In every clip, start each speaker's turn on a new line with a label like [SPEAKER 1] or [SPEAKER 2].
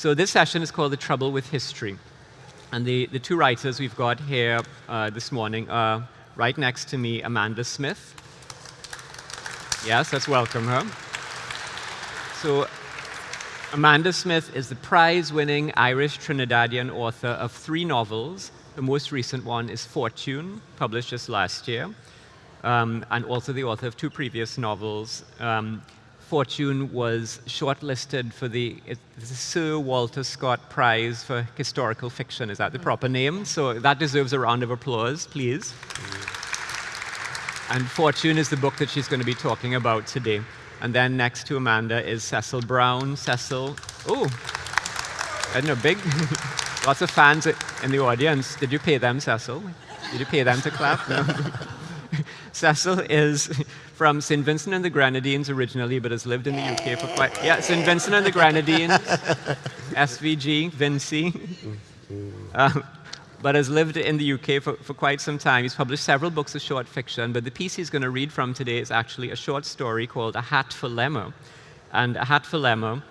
[SPEAKER 1] So this session is called The Trouble with History. And the, the two writers we've got here uh, this morning are right next to me, Amanda Smyth. Yes, let's welcome her. So Amanda Smyth is the prize-winning Irish Trinidadian author of three novels. The most recent one is Fortune, published just last year, um, and also the author of two previous novels. Um, Fortune was shortlisted for the, Sir Walter Scott Prize for Historical Fiction. Is that the proper name? So that deserves a round of applause, please. And Fortune is the book that she's going to be talking about today. And then next to Amanda is Cecil Browne. Cecil, oh, don't know, big, lots of fans in the audience. Did you pay them, Cecil? Did you pay them to clap? No. Cecil is from St. Vincent and the Grenadines originally, but has lived in the UK for quite, yeah, St. Vincent and the Grenadines, SVG, Vinci, um, but has lived in the UK for, for quite some time. He's published several books of short fiction, but the piece he's going to read from today is actually a short story called A Hat for Lemer. And A Hat for Lemer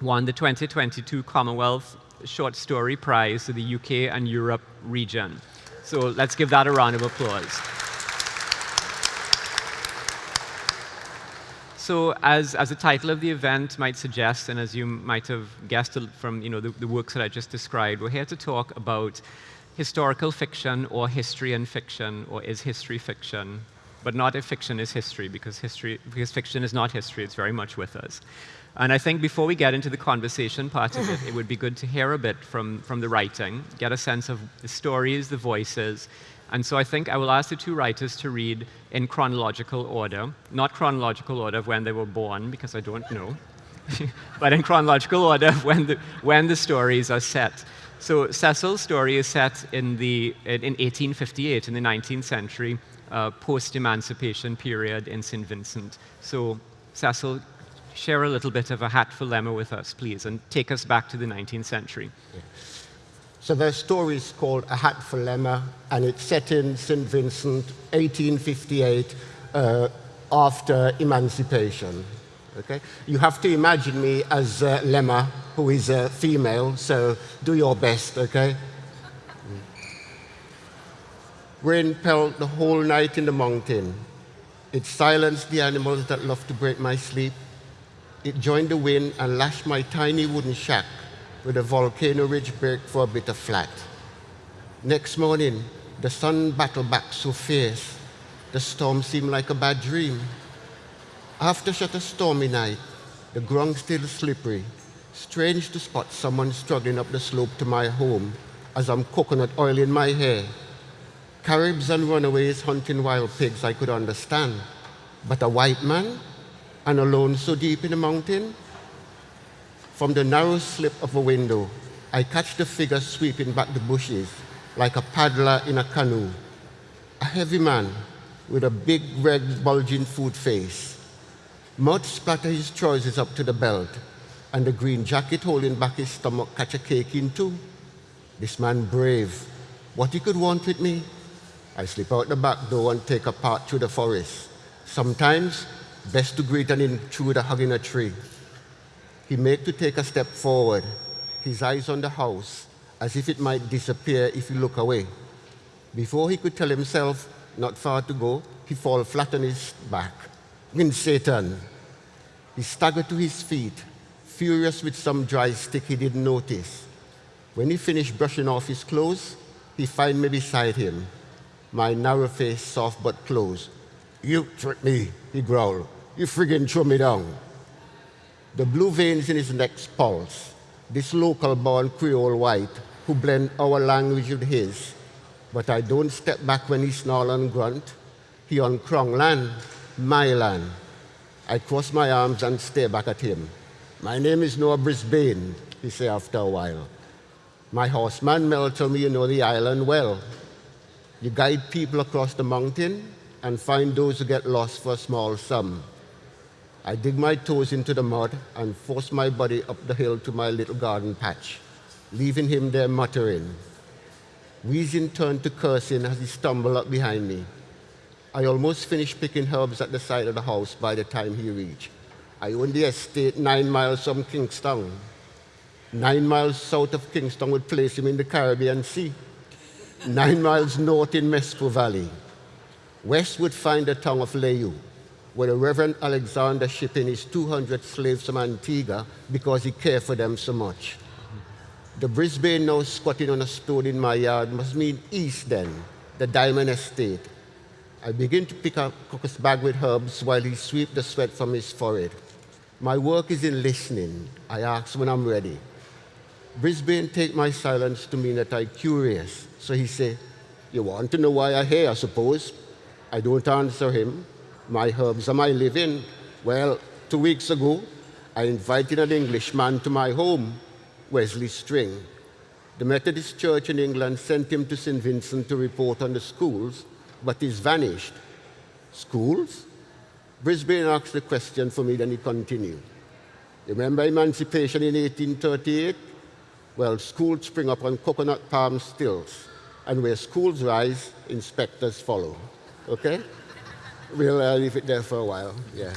[SPEAKER 1] won the 2022 Commonwealth Short Story Prize to the UK and Europe region. So let's give that a round of applause. So as, as the title of the event might suggest, and as you might have guessed from you know, the, the works that I just described, we're here to talk about historical fiction or history and fiction, or is history fiction, but not if fiction is history, because, history, because fiction is not history, it's very much with us. And I think before we get into the conversation part of it, it would be good to hear a bit from, from the writing, get a sense of the stories, the voices, and so I think I will ask the two writers to read in chronological order, not chronological order of when they were born, because I don't know, but in chronological order of when the, when the stories are set. So Cecil's story is set in, the, in 1858, in the 19th century, uh, post-emancipation period in St. Vincent. So Cecil, share a little bit of a hat for Lemer with us, please, and take us back to the 19th century. Yeah.
[SPEAKER 2] So the story is called A Hat for Lemer, and it's set in St. Vincent, 1858, uh, after emancipation. Okay? You have to imagine me as uh, Lemer, who is a female, so do your best, okay? Rain pelted the whole night in the mountain. It silenced the animals that love to break my sleep. It joined the wind and lashed my tiny wooden shack with a volcano ridge break for a bit of flat. Next morning, the sun battled back so fierce, the storm seemed like a bad dream. After such a stormy night, the ground still slippery. Strange to spot someone struggling up the slope to my home as I'm coconut oil in my hair. Caribs and runaways hunting wild pigs I could understand. But a white man and alone so deep in the mountain, from the narrow slip of a window, I catch the figure sweeping back the bushes like a paddler in a canoe. A heavy man with a big red bulging food face. Mud splatter his trousers up to the belt, and the green jacket holding back his stomach catch a cake in two. This man brave. What he could want with me? I slip out the back door and take a path through the forest. Sometimes, best to greet an intruder hugging a tree. He made to take a step forward, his eyes on the house, as if it might disappear if he look away. Before he could tell himself not far to go, he fall flat on his back. In Satan. He staggered to his feet, furious with some dry stick he didn't notice. When he finished brushing off his clothes, he find me beside him, my narrow face soft but close. You tricked me, he growled. You friggin' threw me down. The blue veins in his neck's pulse, this local-born Creole white who blend our language with his. But I don't step back when he snarl and grunt. He on Crown land, my land. I cross my arms and stare back at him. My name is Noah Brisbane, he say after a while. My horseman Mel told me you know the island well. You guide people across the mountain and find those who get lost for a small sum. I dig my toes into the mud and force my body up the hill to my little garden patch, leaving him there muttering. Wheezing turned to cursing as he stumbled up behind me. I almost finished picking herbs at the side of the house by the time he reached. I own the estate nine miles from Kingstown. Nine miles south of Kingstown would place him in the Caribbean Sea. Nine miles north in Mespo Valley. West would find the town of Layou, where the Reverend Alexander shipped in his 200 slaves from Antigua because he cared for them so much. The Brisbane now squatting on a stone in my yard must mean east then, the Diamond Estate. I begin to pick up Cook's bag with herbs while he sweeps the sweat from his forehead. My work is in listening. I ask when I'm ready. Brisbane take my silence to mean that I'm curious. So he say, you want to know why I'm here, I suppose? I don't answer him. My herbs are my living. Well, two weeks ago, I invited an Englishman to my home, Wesley String. The Methodist Church in England sent him to St. Vincent to report on the schools, but he's vanished. Schools? Brisbane asked the question for me, then he continued. Remember emancipation in 1838? Well, schools spring up on coconut palm stilts, and where schools rise, inspectors follow. Okay? We'll uh, leave it there for a while. Yeah.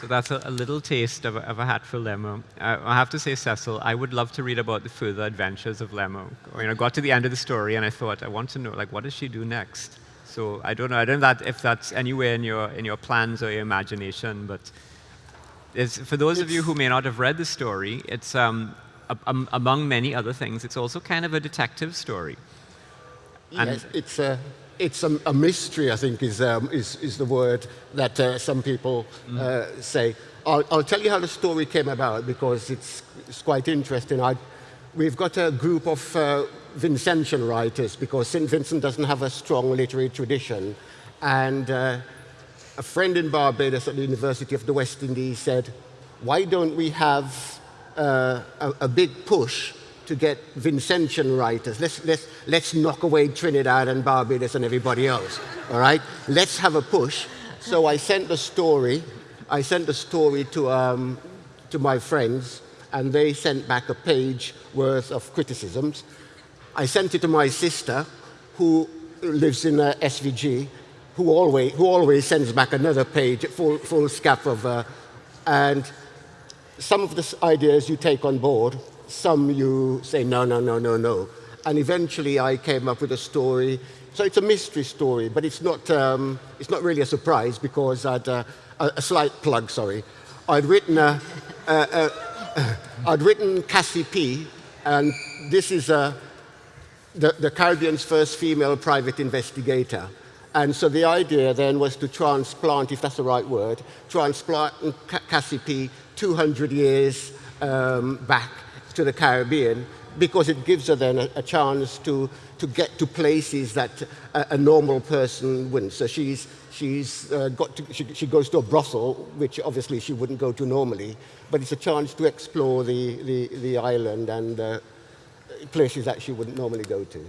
[SPEAKER 1] So that's a, a little taste of a, of a Hat for Lemer. Uh, I have to say, Cecil, I would love to read about the further adventures of Lemer. I mean, I got to the end of the story and I thought, I want to know, like, what does she do next? So I don't know, I don't know that if that's anywhere in your, in your plans or your imagination, but for those
[SPEAKER 2] it's,
[SPEAKER 1] of you who may not have read the story, it's, um, a, among many other things, it's also kind of a detective story.
[SPEAKER 2] Yes, it's a, it's a, a mystery, I think, is, um, is, is the word that uh, some people mm. uh, say. I'll, I'll, tell you how the story came about because it's, it's quite interesting. I, we've got a group of uh, Vincentian writers because St. Vincent doesn't have a strong literary tradition. And uh, a friend in Barbados at the University of the West Indies said, why don't we have uh, a, a big push to get Vincentian writers. Let's, let's, let's knock away Trinidad and Barbados and everybody else, all right? Let's have a push. So I sent the story, I sent the story to, um, to my friends, and they sent back a page worth of criticisms. I sent it to my sister, who lives in uh, SVG, who always, who always sends back another page, full, full scaff of, uh, and some of the ideas you take on board, some you say, no, no, no, no, no. And eventually I came up with a story. So it's a mystery story, but it's not, um, it's not really a surprise because I'd, uh, a, a, slight plug, sorry. I'd written, a, a, I'd written Cassie P, and this is the, the Caribbean's first female private investigator. And so the idea then was to transplant, if that's the right word, transplant Cassie P 200 years um, back to the Caribbean because it gives her then a, a chance to, to get to places that a, a normal person wouldn't. So she's, she's uh, got to, she, she, goes to a brothel, which obviously she wouldn't go to normally, but it's a chance to explore the, the, the island and uh, places that she wouldn't normally go to.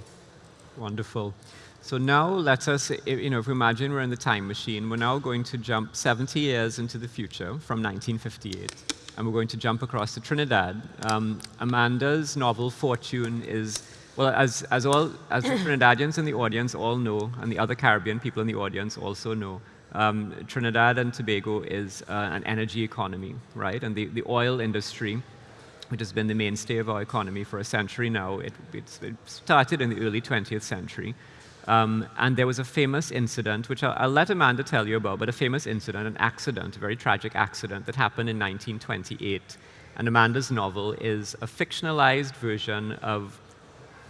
[SPEAKER 1] Wonderful. So now let us, you know, if we imagine we're in the time machine, we're now going to jump 70 years into the future from 1958 and we're going to jump across to Trinidad. Um, Amanda's novel Fortune is, well, as, as, all, as the Trinidadians in the audience all know, and the other Caribbean people in the audience also know, um, Trinidad and Tobago is uh, an energy economy, right? And the, the oil industry, which has been the mainstay of our economy for a century now, it, it started in the early 20th century. Um, and there was a famous incident, which I'll, I'll, let Amanda tell you about, but a famous incident, an accident, a very tragic accident that happened in 1928. And Amanda's novel is a fictionalized version of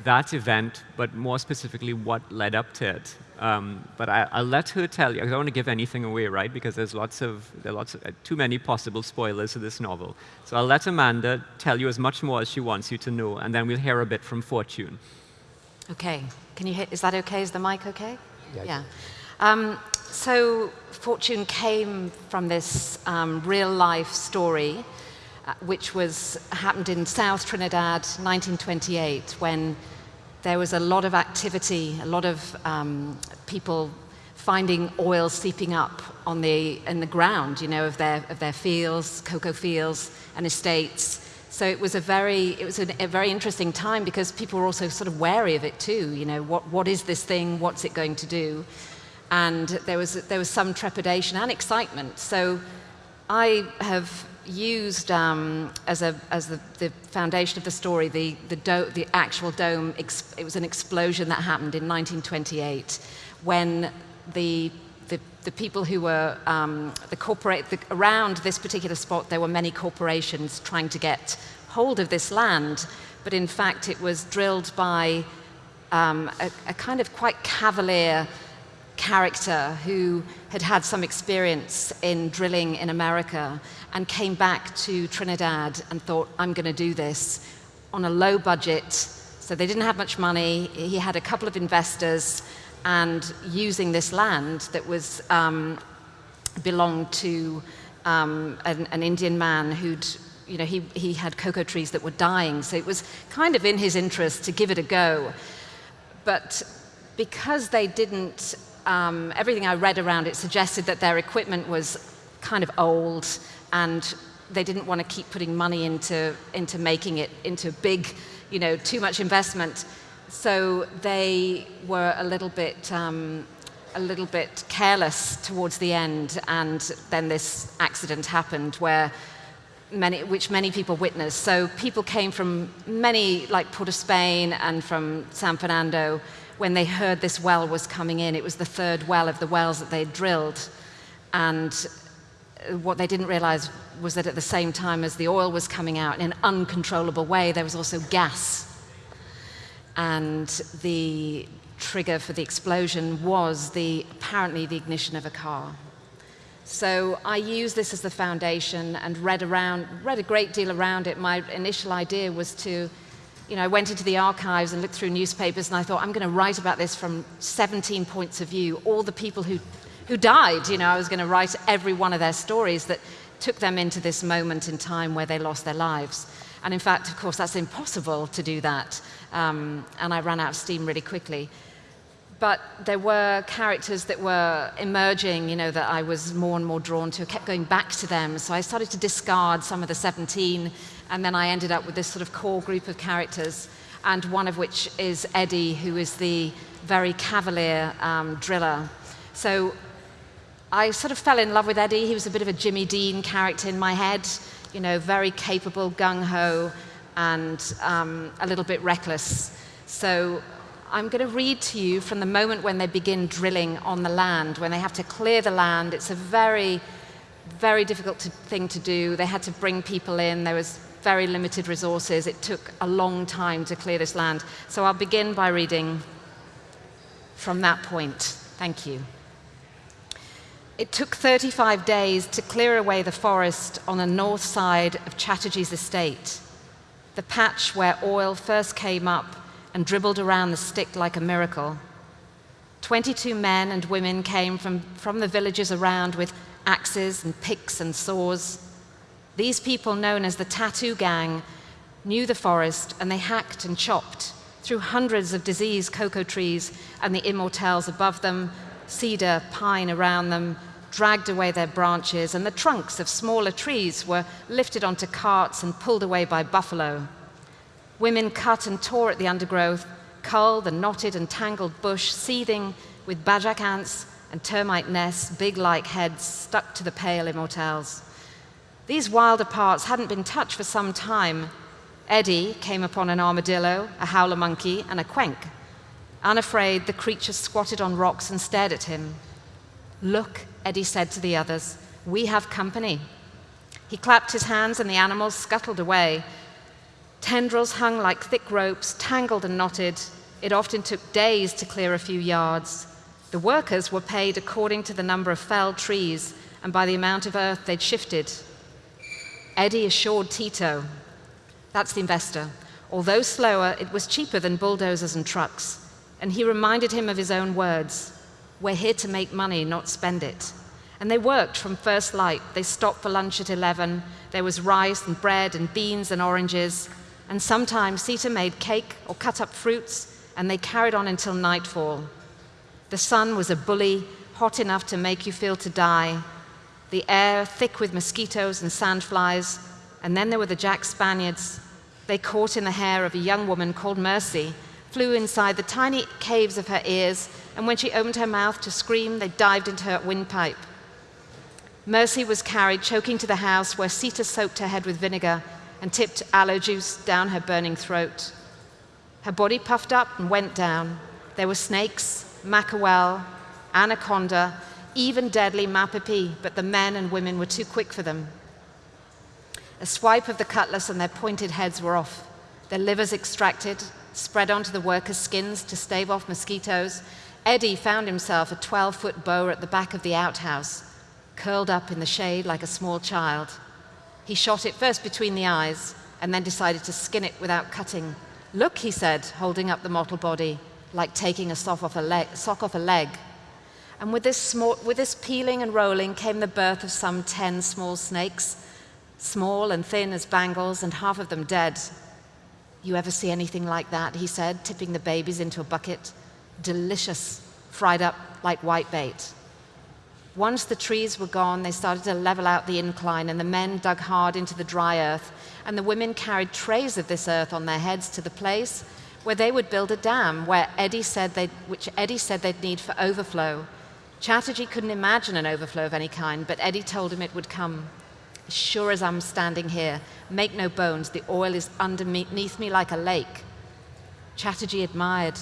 [SPEAKER 1] that event, but more specifically what led up to it. Um, but I, will let her tell you. I don't want to give anything away, right? Because there's lots of, there are lots of, uh, too many possible spoilers to this novel. So I'll let Amanda tell you as much more as she wants you to know, and then we'll hear a bit from Fortune.
[SPEAKER 3] Okay. Can you hear? Is that okay? Is the mic okay? Yeah. yeah. Um, so Fortune came from this um, real life story, uh, which was happened in South Trinidad, 1928, when there was a lot of activity, a lot of um, people finding oil seeping up on the, in the ground, you know, of their, of their fields, cocoa fields and estates. So it was a very, it was a, very interesting time because people were also sort of wary of it too. You know, what, what is this thing? What's it going to do? and there was, there was some trepidation and excitement. So I have used um, as, a, as the, the, foundation of the story the, the, the actual dome. it was an explosion that happened in 1928 when the, the, people who were um, the corporate, the, around this particular spot, there were many corporations trying to get hold of this land. But in fact, it was drilled by um, a, a kind of quite cavalier character who had had some experience in drilling in America and came back to Trinidad and thought, I'm going to do this on a low budget. So they didn't have much money. He had a couple of investors and using this land that was um, belonged to um, an, an, Indian man who'd, you know, he, he had cocoa trees that were dying. So it was kind of in his interest to give it a go. But because they didn't um, everything I read around it suggested that their equipment was kind of old and they didn't want to keep putting money into, into making it into big, you know, too much investment. So they were a little bit, um, a little bit careless towards the end. And then this accident happened where many, which many people witnessed. So people came from many, like Port of Spain and from San Fernando, when they heard this well was coming in. It was the third well of the wells that they drilled. And what they didn't realize was that at the same time as the oil was coming out in an uncontrollable way, there was also gas. And the trigger for the explosion was the, apparently the ignition of a car. So I used this as the foundation and read around, read a great deal around it. My initial idea was to you know, I went into the archives and looked through newspapers and I thought, I'm going to write about this from 17 points of view, all the people who, who died. You know, I was going to write every one of their stories that took them into this moment in time where they lost their lives. And in fact, of course, that's impossible to do that. Um, and I ran out of steam really quickly. But there were characters that were emerging, you know, that I was more and more drawn to. I kept going back to them. So I started to discard some of the 17 and then I ended up with this sort of core group of characters, and one of which is Eddie, who is the very cavalier um, driller. So I sort of fell in love with Eddie. He was a bit of a Jimmy Dean character in my head, you know, very capable, gung ho, and um, a little bit reckless. So I'm going to read to you from the moment when they begin drilling on the land, when they have to clear the land. It's a very, very difficult to, thing to do. They had to bring people in. There was very limited resources. It took a long time to clear this land. So I'll begin by reading from that point. Thank you. It took 35 days to clear away the forest on the north side of Chatterjee's estate, the patch where oil first came up and dribbled around the stick like a miracle. 22 men and women came from, from the villages around with axes and picks and saws. These people, known as the Tattoo Gang, knew the forest and they hacked and chopped through hundreds of diseased cocoa trees and the immortelles above them, cedar, pine around them, dragged away their branches, and the trunks of smaller trees were lifted onto carts and pulled away by buffalo. Women cut and tore at the undergrowth, culled the knotted and tangled bush, seething with bachac ants and termite nests, big like heads stuck to the pale immortelles. These wilder parts hadn't been touched for some time. Eddie came upon an armadillo, a howler monkey, and a quenk. Unafraid, the creature squatted on rocks and stared at him. Look, Eddie said to the others, we have company. He clapped his hands and the animals scuttled away. Tendrils hung like thick ropes, tangled and knotted. It often took days to clear a few yards. The workers were paid according to the number of felled trees and by the amount of earth they'd shifted. Eddie assured Tito, that's the investor, although slower, it was cheaper than bulldozers and trucks. And he reminded him of his own words We're here to make money, not spend it. And they worked from first light. They stopped for lunch at 11. There was rice and bread and beans and oranges. And sometimes Sita made cake or cut up fruits, and they carried on until nightfall. The sun was a bully, hot enough to make you feel to die, the air thick with mosquitoes and sandflies, and then there were the Jack Spaniards. They caught in the hair of a young woman called Mercy, flew inside the tiny caves of her ears, and when she opened her mouth to scream, they dived into her windpipe. Mercy was carried choking to the house where Sita soaked her head with vinegar and tipped aloe juice down her burning throat. Her body puffed up and went down. There were snakes, mackerel, anaconda, even deadly mapepire, but the men and women were too quick for them. A swipe of the cutlass and their pointed heads were off, their livers extracted, spread onto the workers' skins to stave off mosquitoes. Eddie found himself a 12 foot boa at the back of the outhouse, curled up in the shade like a small child. He shot it first between the eyes and then decided to skin it without cutting. Look, he said, holding up the mottled body, like taking a sock off a leg. Sock off a leg. And with this, small, with this peeling and rolling came the birth of some 10 small snakes, small and thin as bangles, and half of them dead. You ever see anything like that? He said, tipping the babies into a bucket. Delicious, fried up like white bait. Once the trees were gone, they started to level out the incline, and the men dug hard into the dry earth, and the women carried trays of this earth on their heads to the place where they would build a dam, where Eddie said they which Eddie said they'd need for overflow. Chatterjee couldn't imagine an overflow of any kind, but Eddie told him it would come. Sure as I'm standing here, make no bones, the oil is underneath me like a lake. Chatterjee admired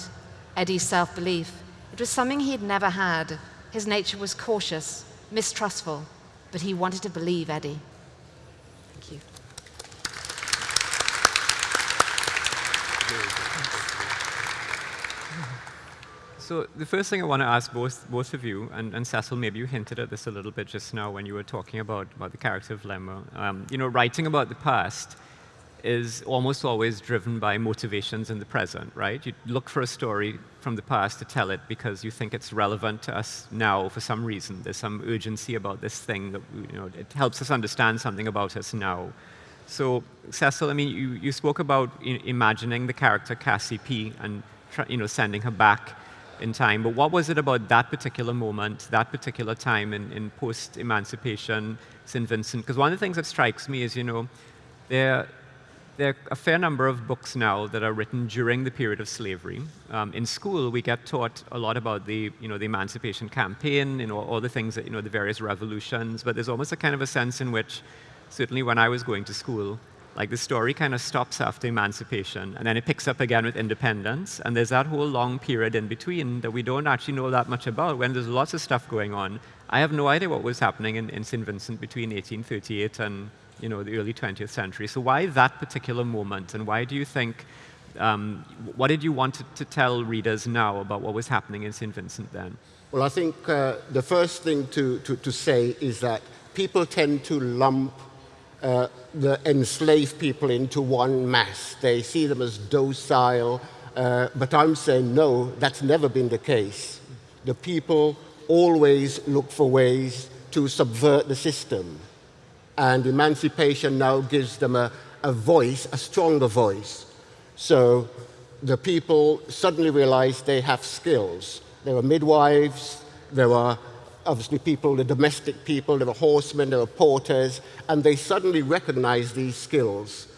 [SPEAKER 3] Eddie's self belief. It was something he'd never had. His nature was cautious, mistrustful, but he wanted to believe Eddie.
[SPEAKER 1] So the first thing I want to ask both, both of you, and, and Cecil, maybe you hinted at this a little bit just now when you were talking about, about the character of Lemer. Um, you know, writing about the past is almost always driven by motivations in the present, right? You look for a story from the past to tell it because you think it's relevant to us now for some reason. There's some urgency about this thing that, you know, it helps us understand something about us now. So, Cecil, I mean, you, you spoke about imagining the character Cassie P and, you know, sending her back in time, but what was it about that particular moment, that particular time in, in post-emancipation St. Vincent? Because one of the things that strikes me is, you know, there, there are a fair number of books now that are written during the period of slavery. Um, in school, we get taught a lot about the, you know, the emancipation campaign, you know, all the things that, you know, the various revolutions, but there's almost a kind of a sense in which, certainly when I was going to school, like the story kind of stops after emancipation, and then it picks up again with independence, and there's that whole long period in between that we don't actually know that much about when there's lots of stuff going on. I have no idea what was happening in, in St. Vincent between 1838 and you know, the early 20th century. So why that particular moment, and why do you think, um, what did you want to, to, tell readers now about what was happening in St. Vincent then?
[SPEAKER 2] Well, I think uh, the first thing to, to, to say is that people tend to lump uh, the enslaved people into one mass. They see them as docile, uh, but I'm saying no, that's never been the case. The people always look for ways to subvert the system. And emancipation now gives them a, a voice, a stronger voice. So the people suddenly realize they have skills. There are midwives, there were obviously people, the domestic people, there were horsemen, there were porters, and they suddenly recognized these skills.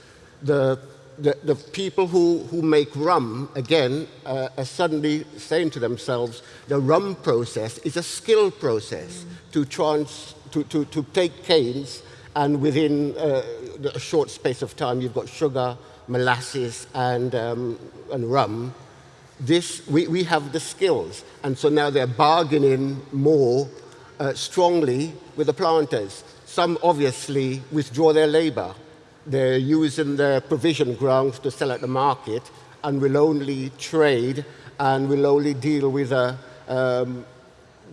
[SPEAKER 2] The, the, the people who, who make rum, again, uh, are suddenly saying to themselves, the rum process is a skill process mm. to, trans, to, to, to take canes, and within uh, a short space of time, you've got sugar, molasses, and, um, and rum this, we, we have the skills. And so now they're bargaining more uh, strongly with the planters. Some obviously withdraw their labor. They're using their provision grounds to sell at the market and will only trade and will only deal with uh, um,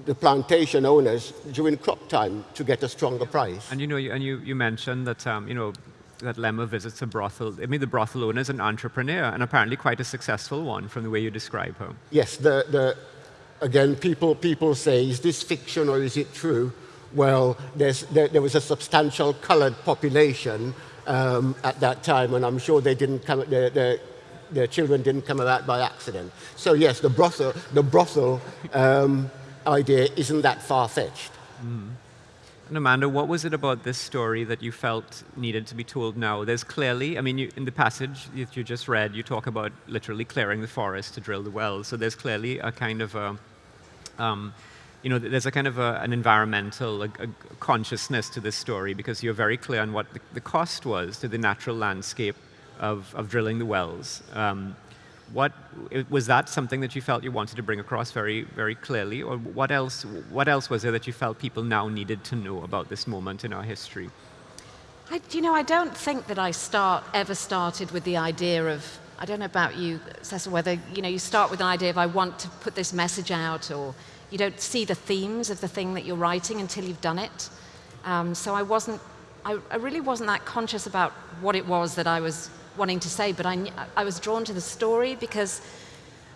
[SPEAKER 2] the plantation owners during crop time to get a stronger price.
[SPEAKER 1] And you know, and you, you mentioned that um, you know that Lemer visits a brothel. I mean, the brothel owner is an entrepreneur, and apparently quite a successful one from the way you describe her.
[SPEAKER 2] Yes, the, the, again, people, people say, is this fiction or is it true? Well, there, there, was a substantial colored population um, at that time, and I'm sure they didn't come, their, their, their children didn't come about by accident. So yes, the brothel, the brothel um, idea isn't that far-fetched. Mm.
[SPEAKER 1] And Amanda, what was it about this story that you felt needed to be told now? There's clearly, I mean, you, in the passage that you just read, you talk about literally clearing the forest to drill the wells. So there's clearly a kind of a, um, you know, there's a kind of a, an environmental a, a consciousness to this story because you're very clear on what the, the cost was to the natural landscape of, of drilling the wells. Um, what was that something that you felt you wanted to bring across very, very clearly, or what else? What else was there that you felt people now needed to know about this moment in our history?
[SPEAKER 3] I, you know, I don't think that I start ever started with the idea of. I don't know about you, Cecil, whether you know you start with an idea of I want to put this message out, or you don't see the themes of the thing that you're writing until you've done it. Um, so I wasn't. I, I really wasn't that conscious about what it was that I was wanting to say, but I, I was drawn to the story because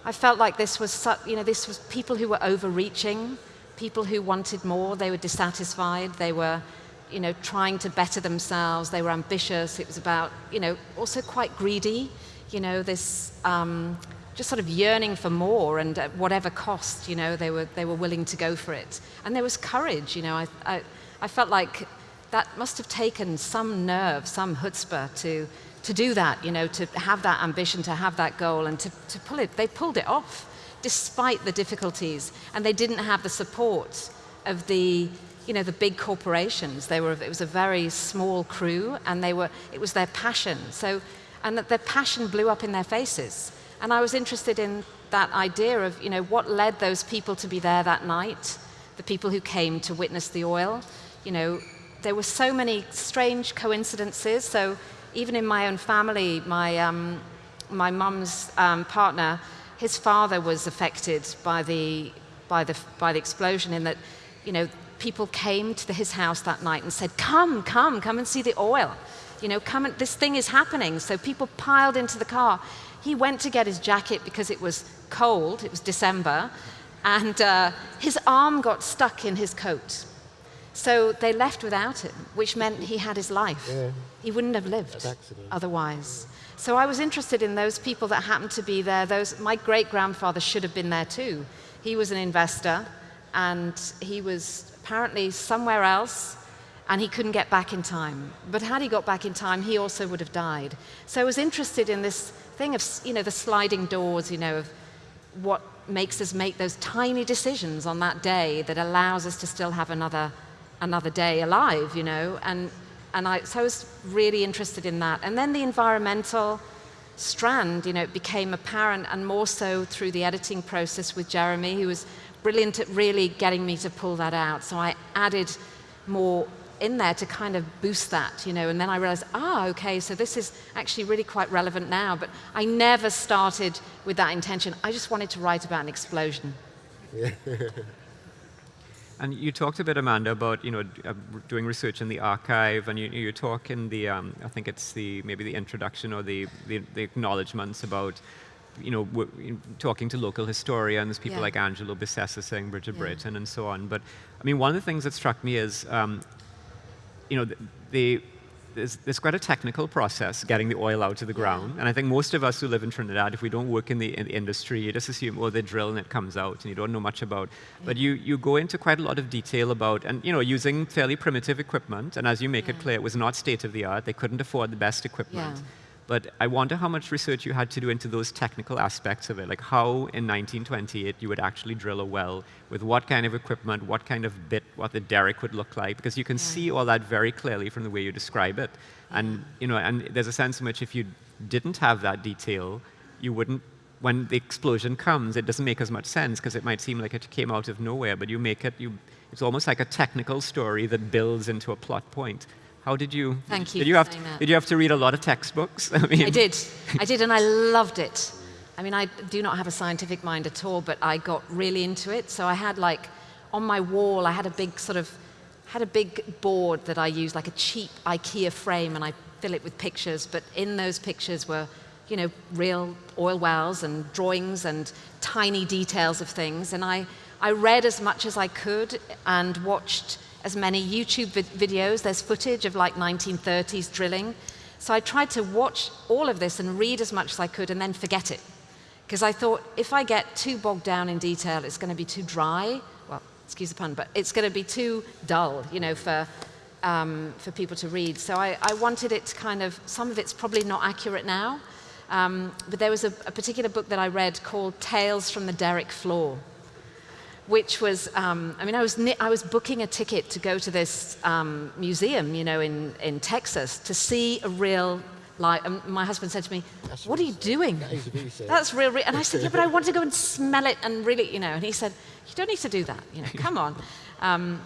[SPEAKER 3] I felt like this was, you know, this was people who were overreaching, people who wanted more, they were dissatisfied, they were, you know, trying to better themselves, they were ambitious, it was about, you know, also quite greedy, you know, this um, just sort of yearning for more and at whatever cost, you know, they were, they were willing to go for it. And there was courage, you know, I, I, I felt like that must have taken some nerve, some chutzpah to, to do that, you know, to have that ambition, to have that goal, and to, to pull it. They pulled it off despite the difficulties, and they didn't have the support of the, you know, the big corporations. They were, it was a very small crew, and they were, it was their passion. So, and that their passion blew up in their faces. And I was interested in that idea of, you know, what led those people to be there that night, the people who came to witness the oil. You know, there were so many strange coincidences. So even in my own family, my, um, my mum's um, partner, his father was affected by the, by, the, by the explosion in that, you know, people came to the, his house that night and said, come, come, come and see the oil. You know, come and, this thing is happening. So people piled into the car. He went to get his jacket because it was cold, it was December, and uh, his arm got stuck in his coat. So they left without him, which meant he had his life. Yeah. He wouldn't have lived otherwise. So I was interested in those people that happened to be there. Those, my great grandfather should have been there too. He was an investor and he was apparently somewhere else and he couldn't get back in time. But had he got back in time, he also would have died. So I was interested in this thing of, you know, the sliding doors, you know, of what makes us make those tiny decisions on that day that allows us to still have another, another day alive, you know, and and I, so I was really interested in that. And then the environmental strand, you know, it became apparent, and more so through the editing process with Jeremy, who was brilliant at really getting me to pull that out. So I added more in there to kind of boost that, you know, and then I realized, ah, okay, so this is actually really quite relevant now. But I never started with that intention. I just wanted to write about an explosion.
[SPEAKER 1] And you talked a bit, Amanda, about you know uh, doing research in the archive, and you, you talk in the um, I think it's the maybe the introduction or the the, the acknowledgements about you know talking to local historians, people yeah. like Angelo Bissessarsingh Bridget yeah. Brereton and so on. But I mean, one of the things that struck me is um, you know the, the there's, there's, quite a technical process getting the oil out of the ground. And I think most of us who live in Trinidad, if we don't work in the, in the industry, you just assume, oh, they drill and it comes out, and you don't know much about. But you, you go into quite a lot of detail about, and you know, using fairly primitive equipment. And as you make yeah. it clear, it was not state of the art. They couldn't afford the best equipment. Yeah. But I wonder how much research you had to do into those technical aspects of it, like how in 1928 you would actually drill a well, with what kind of equipment, what kind of bit, what the derrick would look like, because you can yeah. see all that very clearly from the way you describe it. And, you know, and there's a sense in which if you didn't have that detail, you wouldn't, when the explosion comes, it doesn't make as much sense because it might seem like it came out of nowhere, but you make it, you, it's almost like a technical story that builds into a plot point. How did you?
[SPEAKER 3] Thank you.
[SPEAKER 1] Did you have to, Did you have to read a lot of textbooks?
[SPEAKER 3] I, mean, I did. I did, and I loved it. I mean, I do not have a scientific mind at all, but I got really into it. So I had like on my wall, I had a big sort of had a big board that I used, like a cheap IKEA frame, and I fill it with pictures. But in those pictures were, you know, real oil wells and drawings and tiny details of things. And I, I read as much as I could and watched as many YouTube videos. There's footage of like 1930s drilling. So I tried to watch all of this and read as much as I could and then forget it. Because I thought if I get too bogged down in detail, it's going to be too dry. Well, excuse the pun, but it's going to be too dull, you know, for, um, for people to read. So I, I, wanted it to kind of, some of it's probably not accurate now. Um, but there was a, a particular book that I read called Tales from the Derrick Floor which was, um, I mean, I was, I was booking a ticket to go to this um, museum, you know, in, in Texas to see a real like, my husband said to me, That's what are you doing? That's real, real. And I said, yeah, but I want to go and smell it and really, you know. And he said, you don't need to do that, you know, come on. Um,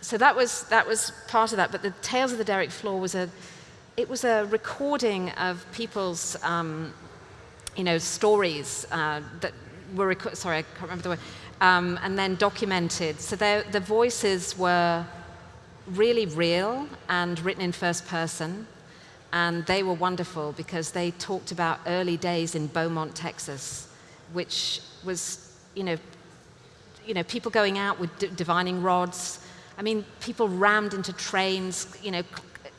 [SPEAKER 3] so that was, that was part of that. But the Tales of the Derrick Floor was a, it was a recording of people's, um, you know, stories uh, that were, sorry, I can't remember the word, um, and then documented. So the voices were really real and written in first person. And they were wonderful because they talked about early days in Beaumont, Texas, which was, you know, you know people going out with divining rods. I mean, people rammed into trains, you know,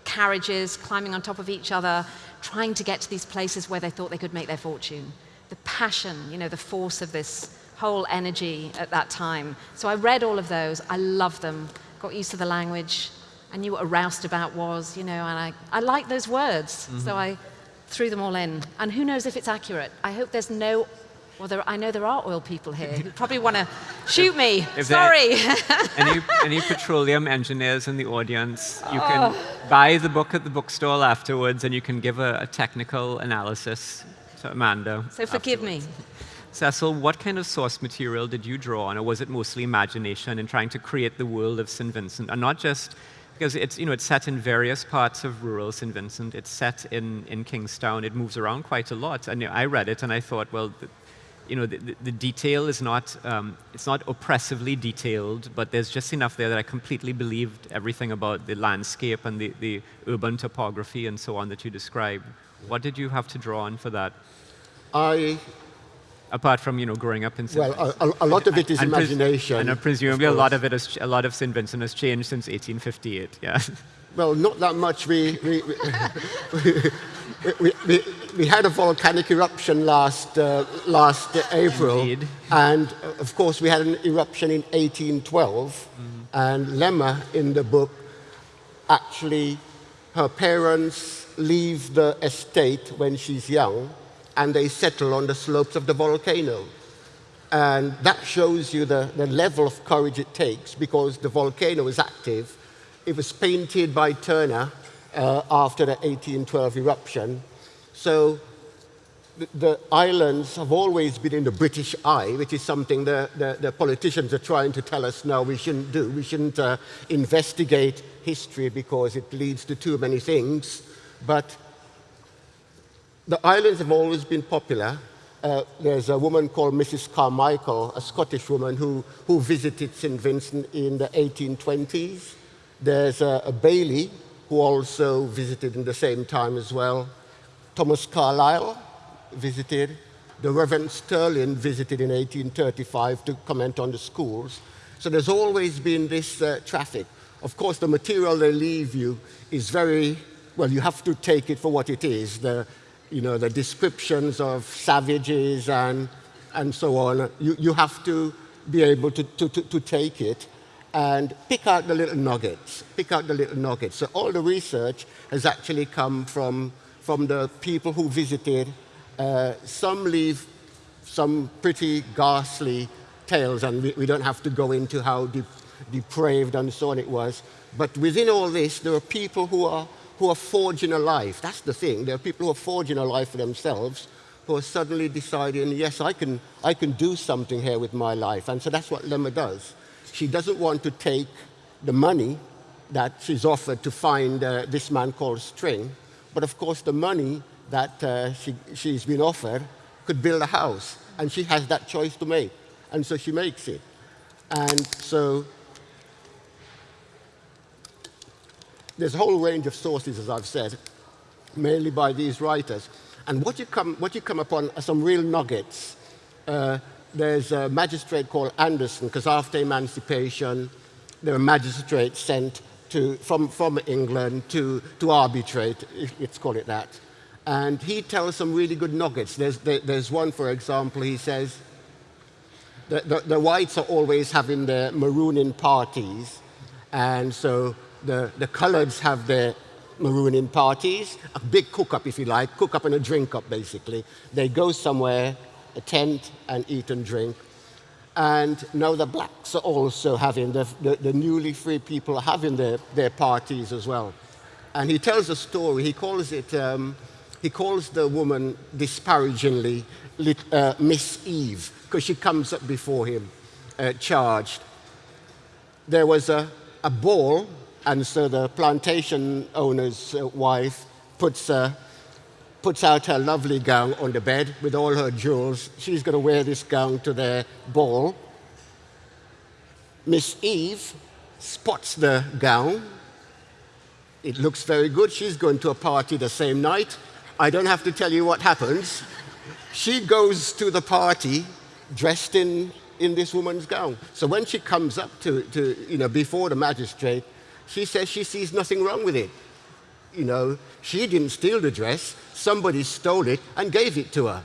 [SPEAKER 3] carriages, climbing on top of each other, trying to get to these places where they thought they could make their fortune. The passion, you know, the force of this whole energy at that time. So I read all of those. I loved them, got used to the language. I knew what a roustabout was, you know, and I, I like those words. Mm -hmm. So. I threw them all in. And who knows if it's accurate? I hope there's no well, there, I know there are oil people here who probably want to shoot me. If Sorry.
[SPEAKER 1] any, any petroleum engineers in the audience, you can oh. buy the book at the bookstall afterwards and you can give a, a technical analysis to Amanda.
[SPEAKER 3] So forgive afterwards. me.
[SPEAKER 1] Cecil, what kind of source material did you draw on, or was it mostly imagination in trying to create the world of St. Vincent? And not just because it's, you know, it's set in various parts of rural St. Vincent. It's set in, in Kingstown. It moves around quite a lot. And you know, I read it and I thought, well, the, you know, the, the, the, detail is not, um, it's not oppressively detailed, but there's just enough there that I completely believed everything about the landscape and the, the urban topography and so on that you described. What did you have to draw on for that?
[SPEAKER 2] I
[SPEAKER 1] apart from you know growing up in St.
[SPEAKER 2] Well, a, a, lot of it is and, imagination.
[SPEAKER 1] And presumably a lot of it is a lot of St. Vincent has changed since 1858. Yeah.
[SPEAKER 2] Well, not that much. We we, we, we, we, had a volcanic eruption last uh, last April,
[SPEAKER 1] Indeed.
[SPEAKER 2] and of course we had an eruption in 1812. Mm -hmm. And Lemer in the book actually her parents leave the estate when she's young and they settle on the slopes of the volcano. And that shows you the, the level of courage it takes because the volcano is active. It was painted by Turner uh, after the 1812 eruption. So the, the, islands have always been in the British eye, which is something the, the, the politicians are trying to tell us now we shouldn't do. We shouldn't uh, investigate history because it leads to too many things. But the islands have always been popular. Uh, there's a woman called Mrs. Carmichael, a Scottish woman who, who visited St. Vincent in the 1820s. There's a, a Bailey who also visited in the same time as well. Thomas Carlyle visited. The Reverend Sterling visited in 1835 to comment on the schools. So there's always been this uh, traffic. Of course, the material they leave you is very, well, you have to take it for what it is. The, you know, the descriptions of savages and, and so on, you, you have to be able to, to, to, to take it and pick out the little nuggets, pick out the little nuggets. So all the research has actually come from, from the people who visited. Uh, some leave some pretty ghastly tales, and we, we don't have to go into how de depraved and so on it was. But within all this, there are people who are who are forging a life. That's the thing. There are people who are forging a life for themselves who are suddenly deciding, yes, I can, I can do something here with my life. And so that's what Lemer does. She doesn't want to take the money that she's offered to find uh, this man called String, but of course the money that uh, she, she's been offered could build a house, and she has that choice to make. And so she makes it. And so there's a whole range of sources, as I've said, mainly by these writers. And what you come, what you come upon are some real nuggets. Uh, there's a magistrate called Anderson, because after emancipation, there were magistrates sent to, from, from England to, to arbitrate, let's call it that. And he tells some really good nuggets. There's, there, there's one, for example, he says, the, the, the whites are always having their marooning parties, and so the, the coloreds have their marooning parties, a big cook-up, if you like, cook-up and a drink-up, basically. They go somewhere, a tent, and eat and drink. And now the blacks are also having, the, the, the newly free people are having their, their parties as well. And he tells a story, he calls it, um, he calls the woman disparagingly uh, Miss Eve, because she comes up before him uh, charged. There was a, a ball, and so the plantation owner's uh, wife puts a, puts out her lovely gown on the bed with all her jewels. She's going to wear this gown to their ball. Miss Eve spots the gown. It looks very good. She's going to a party the same night. I don't have to tell you what happens. She goes to the party dressed in, in this woman's gown. So when she comes up to, to, you know, before the magistrate, she says she sees nothing wrong with it. You know, she didn't steal the dress somebody stole it and gave it to her.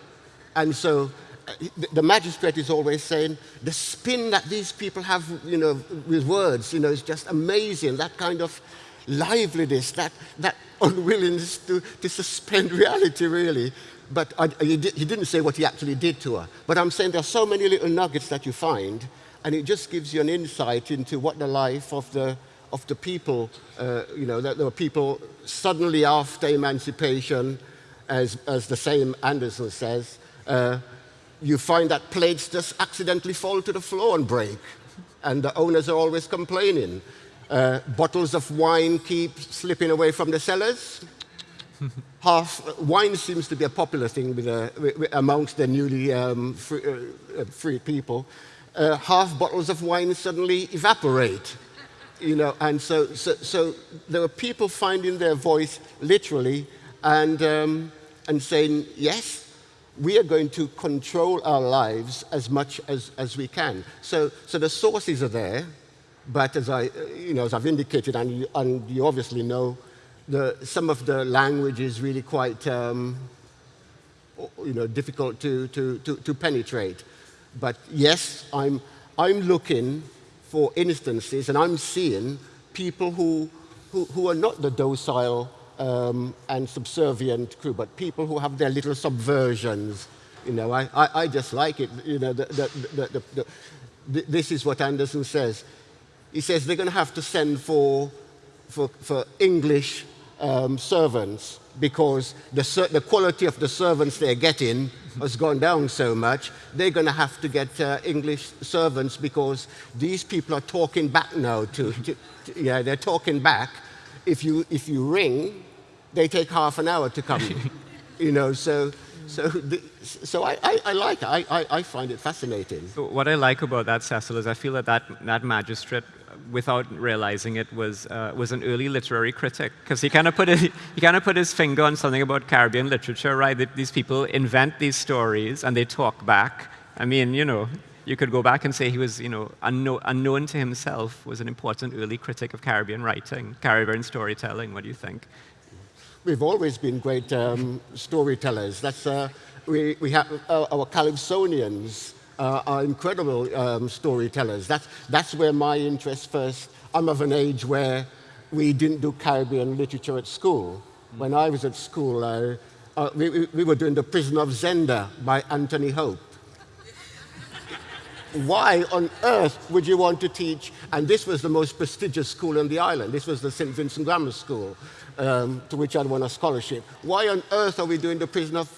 [SPEAKER 2] And so uh, the magistrate is always saying the spin that these people have, you know, with words, you know, is just amazing. That kind of liveliness, that, that unwillingness to, to suspend reality, really. But I, he, did, he didn't say what he actually did to her. But I'm saying there are so many little nuggets that you find, and it just gives you an insight into what the life of the, of the people, uh, you know, that there were people suddenly after emancipation as, as the same Anderson says, uh, you find that plates just accidentally fall to the floor and break. And the owners are always complaining. Uh, bottles of wine keep slipping away from the cellars. Half wine seems to be a popular thing with, uh, with, amongst the newly um, free, uh, uh, free, people. Uh, half bottles of wine suddenly evaporate, you know, and so, so, so there were people finding their voice literally, and um, and saying, yes, we are going to control our lives as much as, as we can. So, so the sources are there, but as, I, you know, as I've indicated, and you, and you obviously know, the, some of the language is really quite um, you know, difficult to, to, to, to penetrate. But yes, I'm, I'm looking for instances, and I'm seeing people who, who, who are not the docile um, and subservient crew, but people who have their little subversions. You know, I, I, I just like it. You know, the, the, the, this is what Anderson says. He says they're going to have to send for, for, for English um, servants because the, the quality of the servants they're getting has gone down so much. They're going to have to get uh, English servants because these people are talking back now. To, to, to, yeah, they're talking back. If you, if you ring, they take half an hour to come. you know, so so, the, so I, I, I, like it. I, I, I, find it fascinating.
[SPEAKER 1] So what I like about that, Cecil, is I feel that that, that magistrate, without realizing it, was, uh, was an early literary critic. Because he kind of put, he kind of put his finger on something about Caribbean literature, right? That these people invent these stories and they talk back. I mean, you know, you could go back and say he was, you know, unknown to himself, was an important early critic of Caribbean writing, Caribbean storytelling. What do you think?
[SPEAKER 2] We've always been great um, storytellers. That's, uh, we, we have uh, our Calypsonians uh, are incredible um, storytellers. That's, that's where my interest first, I'm of an age where we didn't do Caribbean literature at school. Mm. When I was at school, uh, uh, we, we were doing The Prisoner of Zenda by Anthony Hope. Why on earth would you want to teach? And this was the most prestigious school in the island. This was the St. Vincent Grammar School um, to which I'd won a scholarship. Why on earth are we doing the prison of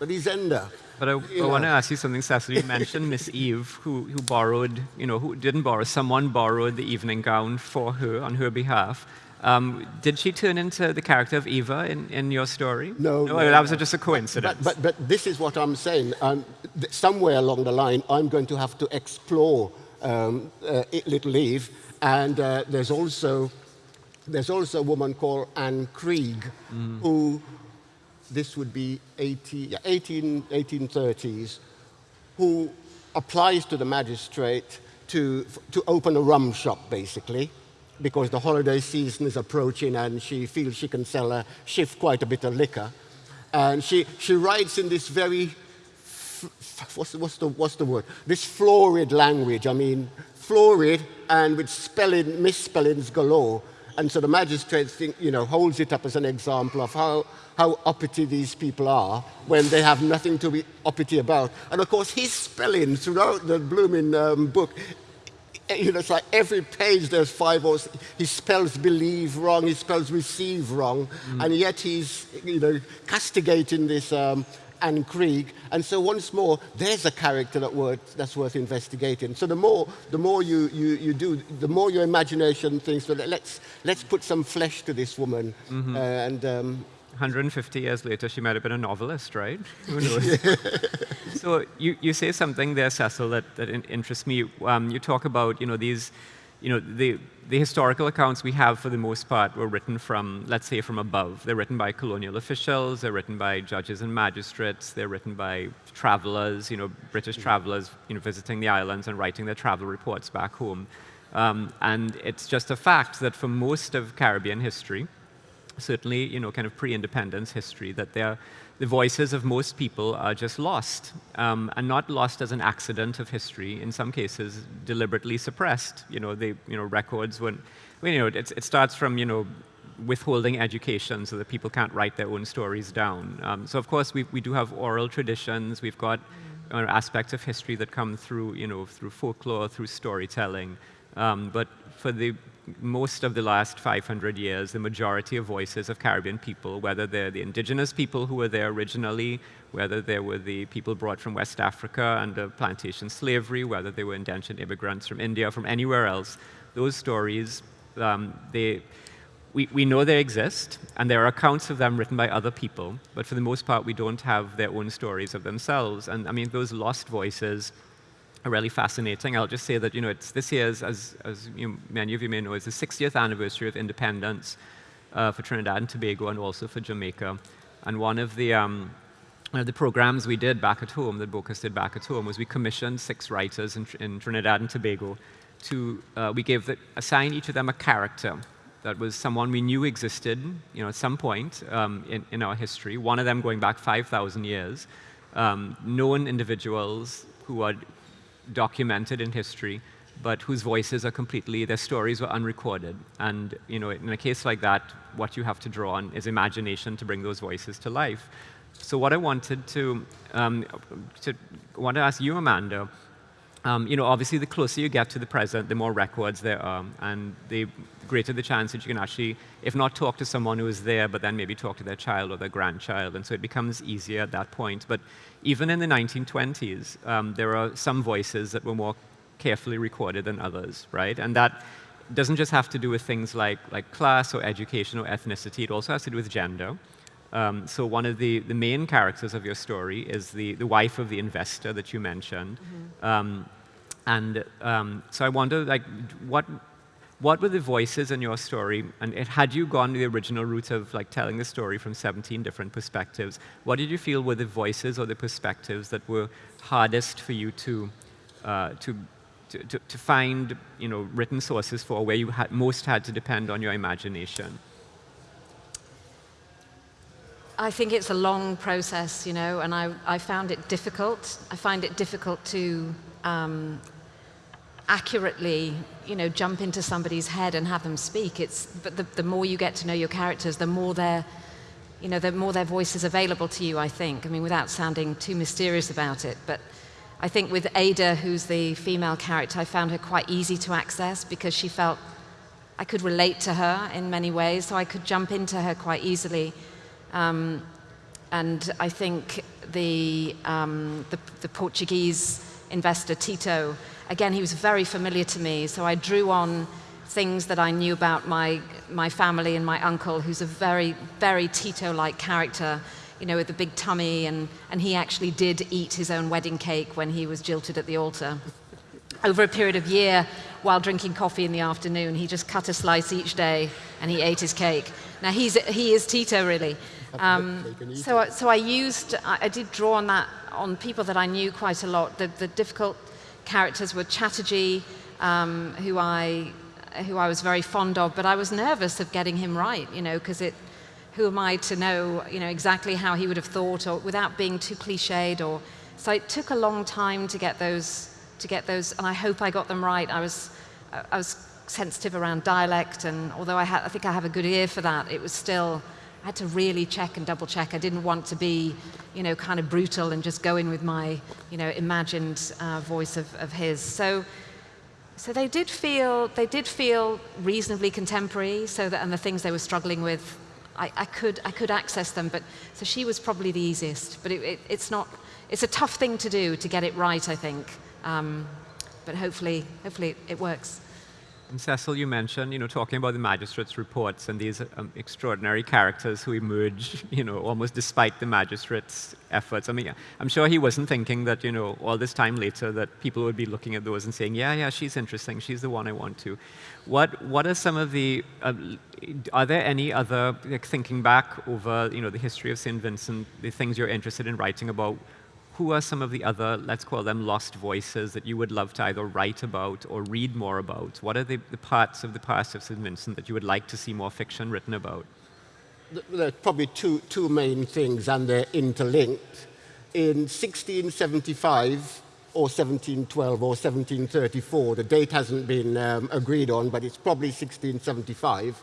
[SPEAKER 2] Zenda?
[SPEAKER 1] But I, I want to ask you something, Cecil. You mentioned Miss Eve, who, who borrowed, you know, who didn't borrow, someone borrowed the evening gown for her on her behalf. Um, did she turn into the character of Eva in, in your story?
[SPEAKER 2] No, no,
[SPEAKER 1] no that was just a coincidence.
[SPEAKER 2] But, but, but, this is what I'm saying. Um, somewhere along the line, I'm going to have to explore um, uh, Little Eve, and uh, there's also there's also a woman called Anne Krieg, mm. who, this would be 80, yeah, 18, 1830s, who applies to the magistrate to, to open a rum shop, basically, because the holiday season is approaching and she feels she can sell a shift quite a bit of liquor. And she, she writes in this very, what's, what's, the, what's the word? This florid language, I mean, florid and with spelling, misspellings galore and so the magistrate think, you know, holds it up as an example of how, how uppity these people are when they have nothing to be uppity about. And of course, his spelling throughout the blooming um, book you know, it's like every page there's five or he spells believe wrong, he spells receive wrong, mm. and yet he's, you know, castigating this um, Anne Krieg. And so once more, there's a character that worth, that's worth investigating. So the more, the more you, you, you do, the more your imagination thinks, well, let's, let's put some flesh to this woman. Mm -hmm. uh, and um,
[SPEAKER 1] 150 years later, she might have been a novelist, right? Who knows? so you, you say something there, Cecil, that, that interests me. Um, you talk about, you know, these, you know, the, the historical accounts we have, for the most part, were written from, let's say, from above. They're written by colonial officials, they're written by judges and magistrates, they're written by travelers, you know, British travelers, you know, visiting the islands and writing their travel reports back home. Um, and it's just a fact that for most of Caribbean history, certainly, you know, kind of pre-independence history, that the voices of most people are just lost, um, and not lost as an accident of history. In some cases, deliberately suppressed. You know, they, you know, records when, when you know, it, it starts from, you know, withholding education so that people can't write their own stories down. Um, so of course, we, we do have oral traditions. We've got uh, aspects of history that come through, you know, through folklore, through storytelling. Um, but for the most of the last 500 years, the majority of voices of Caribbean people, whether they're the indigenous people who were there originally, whether they were the people brought from West Africa under plantation slavery, whether they were indentured immigrants from India, from anywhere else, those stories, um, they, we, we know they exist, and there are accounts of them written by other people, but for the most part, we don't have their own stories of themselves. And I mean, those lost voices, are really fascinating. I'll just say that you know it's this year's, as, as you, many of you may know, is the 60th anniversary of independence uh, for Trinidad and Tobago and also for Jamaica. And one of the um, one of the programs we did back at home, that Bocas did back at home, was we commissioned six writers in, in Trinidad and Tobago to, uh, we gave the, each of them a character that was someone we knew existed, you know, at some point um, in, in our history, one of them going back 5,000 years, um, known individuals who are documented in history, but whose voices are completely, their stories were unrecorded. And you know, in a case like that, what you have to draw on is imagination to bring those voices to life. So what I wanted to, um, to want to ask you, Amanda, um, you know, obviously the closer you get to the present, the more records there are, and the greater the chance that you can actually, if not talk to someone who is there, but then maybe talk to their child or their grandchild, and so it becomes easier at that point. But even in the 1920s, um, there are some voices that were more carefully recorded than others, right? And that doesn't just have to do with things like, like class or education or ethnicity, it also has to do with gender. Um, so one of the, the main characters of your story is the, the wife of the investor that you mentioned. Mm -hmm. um, and um, so I wonder, like, what, what were the voices in your story? And it, had you gone the original route of like telling the story from 17 different perspectives, what did you feel were the voices or the perspectives that were hardest for you to, uh, to, to, to, find you know, written sources for, where you had, most had to depend on your imagination?
[SPEAKER 3] I think it's a long process, you know, and I, I found it difficult. I find it difficult to um, accurately, you know, jump into somebody's head and have them speak. It's, but the, the more you get to know your characters, the more their, you know, the more their voice is available to you, I think. I mean, without sounding too mysterious about it, but I think with Ada, who's the female character, I found her quite easy to access because she felt I could relate to her in many ways, so I could jump into her quite easily. Um, and I think the, um, the, the, Portuguese investor, Tito, again, he was very familiar to me, so I drew on things that I knew about my, my family and my uncle, who's a very, very Tito-like character, you know, with a big tummy, and, and he actually did eat his own wedding cake when he was jilted at the altar. Over a period of year, while drinking coffee in the afternoon, he just cut a slice each day, and he ate his cake. Now, he's, he is Tito, really. Um, so, so I used, I, I, did draw on that, on people that I knew quite a lot. The, the difficult characters were Chatterjee, um, who, I, who I was very fond of, but I was nervous of getting him right, you know, because it, who am I to know, you know, exactly how he would have thought, or without being too cliched, or, so it took a long time to get those, to get those, and I hope I got them right. I was, I was sensitive around dialect, and although I, I think I have a good ear for that, it was still, had to really check and double check. I didn't want to be, you know, kind of brutal and just go in with my, you know, imagined uh, voice of, of his. So, so they did feel, they did feel reasonably contemporary, so that, and the things they were struggling with, I, I could, I could access them, but, so she was probably the easiest, but it, it, it's not, it's a tough thing to do to get it right, I think. Um, but hopefully, hopefully it works.
[SPEAKER 1] And Cecil, you mentioned, you know, talking about the magistrate's reports and these um, extraordinary characters who emerge, you know, almost despite the magistrate's efforts. I mean, I'm sure he wasn't thinking that, you know, all this time later that people would be looking at those and saying, yeah, yeah, she's interesting, she's the one I want to. What, what are some of the, uh, are there any other, like thinking back over, you know, the history of St. Vincent, the things you're interested in writing about, who are some of the other, let's call them lost voices that you would love to either write about or read more about? What are the, the parts of the past of St. Vincent that you would like to see more fiction written about?
[SPEAKER 2] There are probably two, two main things, and they're interlinked. In 1675, or 1712 or 1734, the date hasn't been um, agreed on, but it's probably 1675,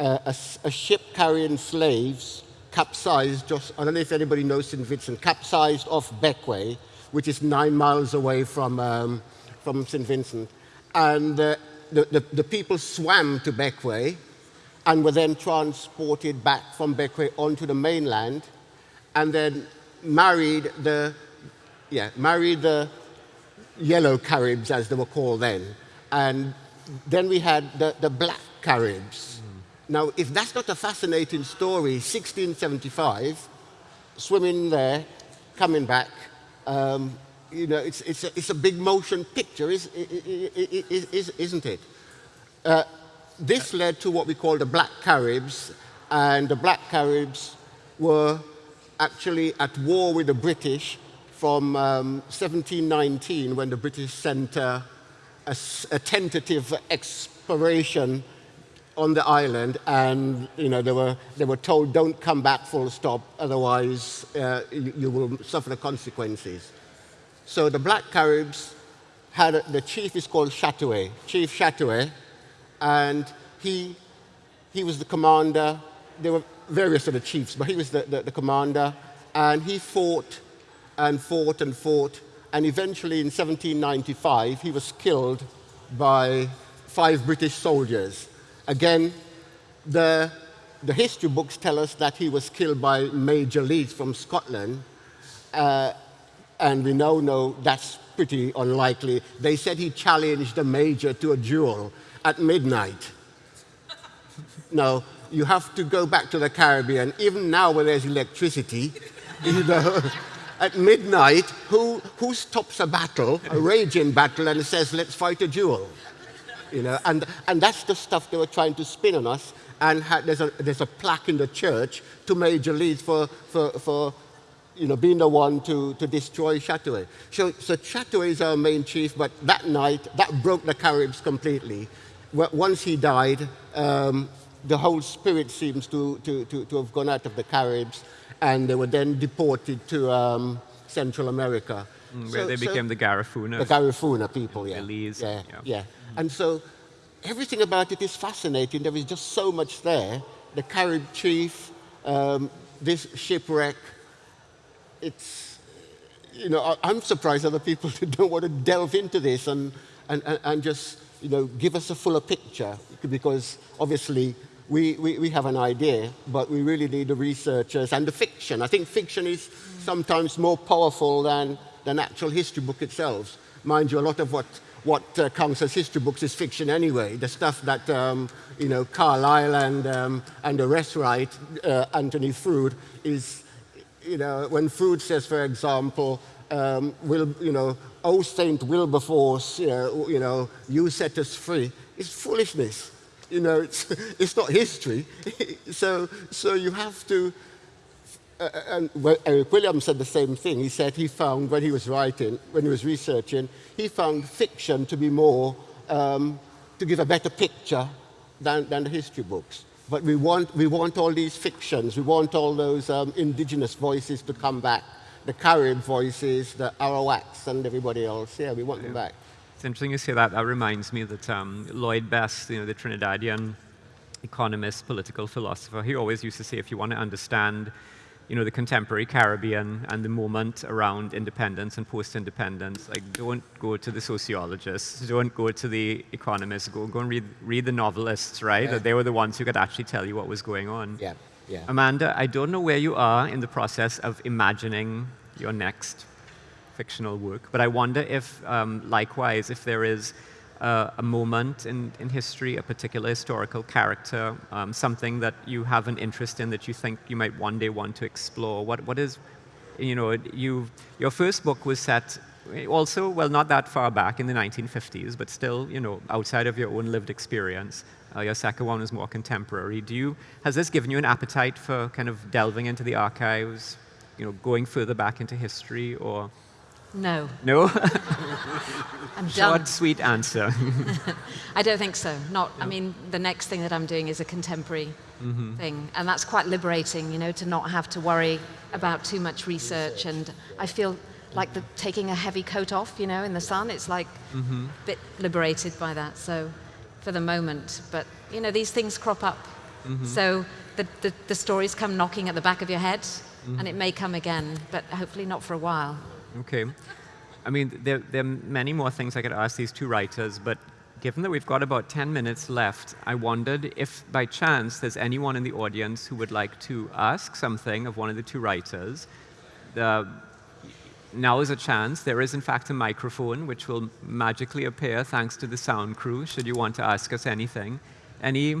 [SPEAKER 2] uh, a, a ship carrying slaves capsized just, I don't know if anybody knows St. Vincent, capsized off Bequia, which is nine miles away from, um, from St. Vincent. And uh, the, the, the, people swam to Bequia and were then transported back from Bequia onto the mainland and then married the, yeah, married the yellow Caribs, as they were called then. And then we had the, the black Caribs, now, if that's not a fascinating story, 1675, swimming there, coming back, um, you know, it's, it's, a, it's a big motion picture, is, is, not it? Uh, this led to what we call the Black Caribs, and the Black Caribs were actually at war with the British from um, 1719 when the British sent uh, a, a tentative exploration on the island and you know, they, were, they were told don't come back full stop, otherwise uh, you, you, will suffer the consequences. So the Black Caribs had, a, the chief is called Chatoyer, Chief Chatoyer, and he, he was the commander. There were various other chiefs, but he was the, the, the commander, and he fought and fought and fought, and eventually in 1795 he was killed by five British soldiers Again, the, the history books tell us that he was killed by Major Leith from Scotland, uh, and we now know that's pretty unlikely. They said he challenged the Major to a duel at midnight. no, you have to go back to the Caribbean, even now when there's electricity, you know, at midnight, who, who stops a battle, a raging battle, and says, let's fight a duel? You know, and, and that's the stuff they were trying to spin on us. And there's, a, there's a plaque in the church to Major Leith for, for, for you know, being the one to, to destroy Chatoyer. So, so Chatoyer is our main chief, but that night, that broke the Caribs completely. Once he died, um, the whole spirit seems to, to, to, to, have gone out of the Caribs, and they were then deported to um, Central America.
[SPEAKER 1] Mm, where so, they became so the Garifuna.
[SPEAKER 2] The Garifuna people, yeah.
[SPEAKER 1] Belize.
[SPEAKER 2] Yeah, yeah. yeah. And so everything about it is fascinating. There is just so much there. The Carib chief, um, this shipwreck, it's, you know, I'm surprised other people don't want to delve into this and, and, and just, you know, give us a fuller picture because obviously we, we, we have an idea, but we really need the researchers and the fiction. I think fiction is sometimes more powerful than, than actual history book itself. Mind you, a lot of what what uh, counts as history books is fiction anyway. The stuff that um, you know Carlyle and um, and the rest write, uh, Anthony Froude, is you know when Froude says, for example, um, will you know, oh Saint Wilberforce, you know, you know, you set us free. It's foolishness. You know, it's it's not history. so so you have to and Eric Williams said the same thing. He said he found when he was writing, when he was researching, he found fiction to be more, um, to give a better picture than, than the history books. But we want, we want all these fictions, we want all those um, indigenous voices to come back, the Carib voices, the Arawaks and everybody else. Yeah, we want yeah. them back.
[SPEAKER 1] it's interesting you say that. That reminds me that um, Lloyd Best, you know, the Trinidadian economist, political philosopher, he always used to say, if you want to understand you know, the contemporary Caribbean and the moment around independence and post-independence. Like, don't go to the sociologists, don't go to the economists, go, go and read, read the novelists, right? Yeah. They were the ones who could actually tell you what was going on.
[SPEAKER 2] Yeah, yeah.
[SPEAKER 1] Amanda, I don't know where you are in the process of imagining your next fictional work, but I wonder if, um, likewise, if there is uh, a moment in, in history, a particular historical character, um, something that you have an interest in that you think you might one day want to explore? What, what is, you know, you, your first book was set also, well, not that far back in the 1950s, but still, you know, outside of your own lived experience. Uh, your second one is more contemporary. Do you, has this given you an appetite for kind of delving into the archives, you know, going further back into history, or
[SPEAKER 3] no.
[SPEAKER 1] No?
[SPEAKER 3] I'm
[SPEAKER 1] Short,
[SPEAKER 3] done.
[SPEAKER 1] sweet answer.
[SPEAKER 3] I don't think so. Not. I mean, the next thing that I'm doing is a contemporary mm -hmm. thing, and that's quite liberating. You know, to not have to worry about too much research, and I feel like the, taking a heavy coat off. You know, in the sun, it's like mm -hmm. a bit liberated by that. So, for the moment, but you know, these things crop up. Mm -hmm. So the, the, the stories come knocking at the back of your head, and it mm-hmm. may come again, but hopefully not for a while.
[SPEAKER 1] Okay. I mean, there, there, are many more things I could ask these two writers, but given that we've got about 10 minutes left, I wondered if by chance there's anyone in the audience who would like to ask something of one of the two writers. Now is a chance. There is, in fact, a microphone which will magically appear thanks to the sound crew, should you want to ask us anything. Any,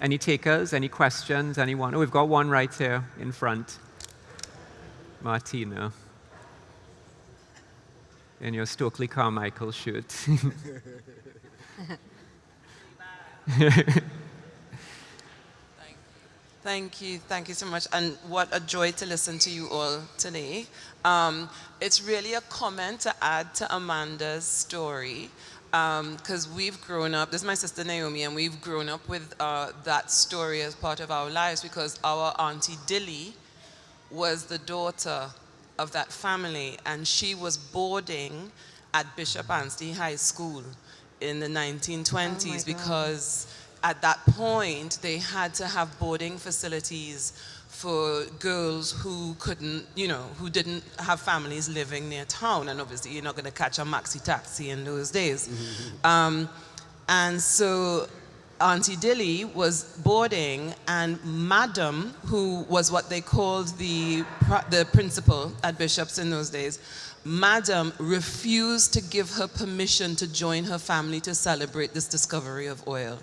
[SPEAKER 1] any takers, any questions, anyone? Oh, we've got one right here in front. Martina in your Stokely Carmichael shirt.
[SPEAKER 4] Thank you, thank you so much. And what a joy to listen to you all today. Um, it's really a comment to add to Amanda's story because um, we've grown up, this is my sister Naomi, and we've grown up with uh, that story as part of our lives because our Auntie Dilly was the daughter of that family, and she was boarding at Bishop Anstey High School in the 1920s oh because at that point they had to have boarding facilities for girls who couldn't, you know, who didn't have families living near town. And obviously you're not going to catch a maxi taxi in those days. um, and so Auntie Dilly was boarding, and Madam, who was what they called the, the principal at Bishop's in those days, Madam refused to give her permission to join her family to celebrate this discovery of oil.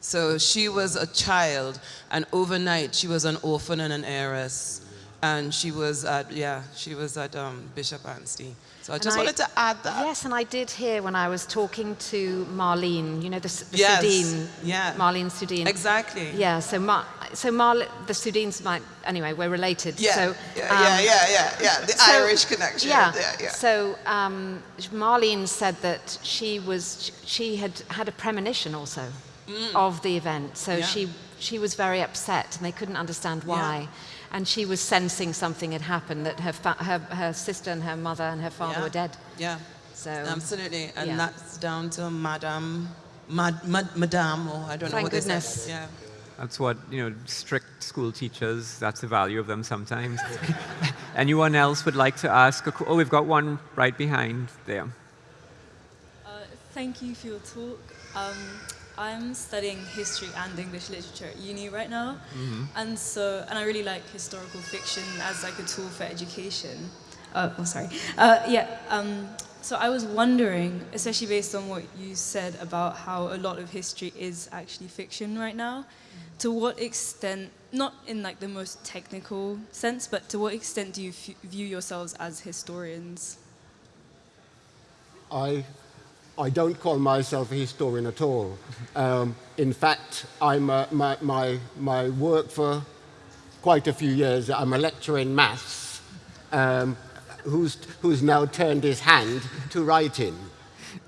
[SPEAKER 4] So she was a child, and overnight she was an orphan and an heiress. And she was at, yeah, she was at um, Bishop Anstey. So I just I, wanted to add that.
[SPEAKER 3] Yes, and I did hear when I was talking to Marlene, you know, the, the yes, Sudine, yeah. Marlene Sudine.
[SPEAKER 4] Exactly.
[SPEAKER 3] Yeah, so Mar so Mar the Sudines might, anyway, we're related.
[SPEAKER 4] Yeah,
[SPEAKER 3] so,
[SPEAKER 4] yeah, um, yeah, yeah, yeah, yeah, the so, Irish connection.
[SPEAKER 3] Yeah, yeah, yeah. So um, Marlene said that she was, she had had a premonition also mm. of the event. So yeah. she, she was very upset and they couldn't understand why. Yeah and she was sensing something had happened that her, her, her sister and her mother and her father
[SPEAKER 4] yeah.
[SPEAKER 3] were dead.
[SPEAKER 4] Yeah. So absolutely, and yeah. that's down to Madame, Mad, Mad, Madame, or I don't
[SPEAKER 3] Thank
[SPEAKER 4] know what
[SPEAKER 3] goodness.
[SPEAKER 4] Yeah.
[SPEAKER 1] That's what, you know, strict school teachers, that's the value of them sometimes. Anyone else would like to ask? A, oh, we've got one right behind there.
[SPEAKER 5] Uh, thank you for your talk. Um, I'm studying history and English literature at uni right now, mm -hmm. and so and I really like historical fiction as like a tool for education. Uh, oh, sorry. Uh, yeah. Um, so I was wondering, especially based on what you said about how a lot of history is actually fiction right now, to what extent, not in like the most technical sense, but to what extent do you view yourselves as historians?
[SPEAKER 2] I I don't call myself a historian at all. Um, in fact, I'm a, my, my, my work for quite a few years, I'm a lecturer in maths um, who's, who's now turned his hand to writing.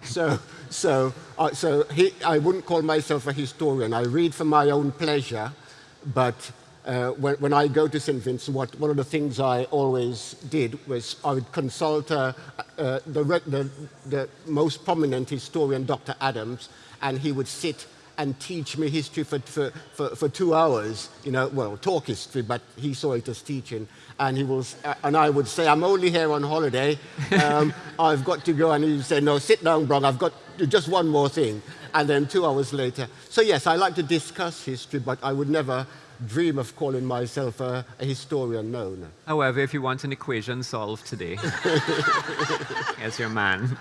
[SPEAKER 2] So, so, uh, so he, I wouldn't call myself a historian. I read for my own pleasure, but uh, when, when, I go to St. Vincent, what, one of the things I always did was I would consult uh, uh, the, the, the, most prominent historian, Dr. Adams, and he would sit and teach me history for, for, for, for, two hours, you know, well, talk history, but he saw it as teaching. And, he was, uh, and I would say, I'm only here on holiday. Um, I've got to go. And he would say, no, sit down, Brong. I've got just one more thing. And then two hours later. So yes, I like to discuss history, but I would never dream of calling myself a, a historian, no, no.
[SPEAKER 1] However, if you want an equation solved today, as your man.